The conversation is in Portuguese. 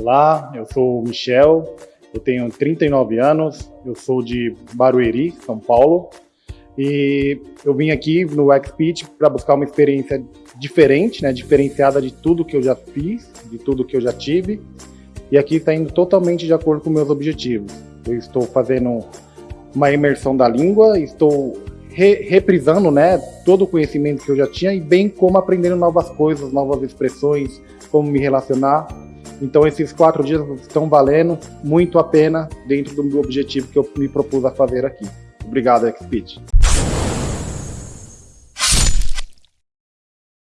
Olá, eu sou o Michel, eu tenho 39 anos, eu sou de Barueri, São Paulo, e eu vim aqui no XPitch para buscar uma experiência diferente, né, diferenciada de tudo que eu já fiz, de tudo que eu já tive, e aqui está indo totalmente de acordo com meus objetivos. Eu estou fazendo uma imersão da língua, estou re reprisando né, todo o conhecimento que eu já tinha e bem como aprendendo novas coisas, novas expressões, como me relacionar. Então esses quatro dias estão valendo muito a pena dentro do objetivo que eu me propus a fazer aqui. Obrigado, XPeed.